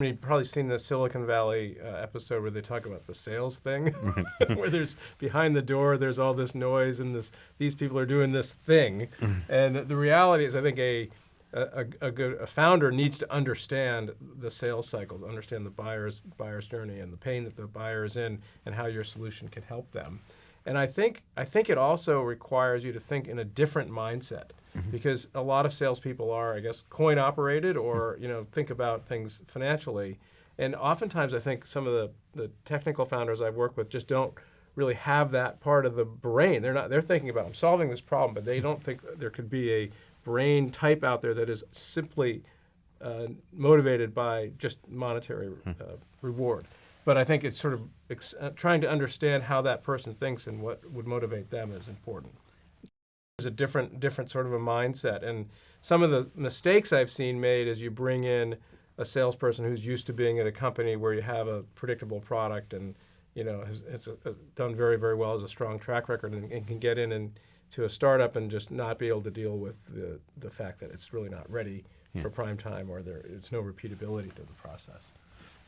You've probably seen the Silicon Valley uh, episode where they talk about the sales thing, where there's behind the door, there's all this noise, and this these people are doing this thing, and the reality is, I think a a, a good a founder needs to understand the sales cycles, understand the buyer's buyer's journey and the pain that the buyer is in, and how your solution can help them. And I think I think it also requires you to think in a different mindset because a lot of salespeople are, I guess, coin operated or you know think about things financially. And oftentimes, I think some of the, the technical founders I've worked with just don't really have that part of the brain. They're not. They're thinking about I'm solving this problem, but they don't think there could be a brain type out there that is simply uh, motivated by just monetary uh, reward. But I think it's sort of ex- uh, trying to understand how that person thinks and what would motivate them is important. There's a different, different sort of a mindset, and some of the mistakes I've seen made is you bring in a salesperson who's used to being at a company where you have a predictable product and you know has, has uh, done very, very well, as a strong track record, and, and can get in and to a startup and just not be able to deal with the the fact that it's really not ready for prime time or there it's no repeatability to the process.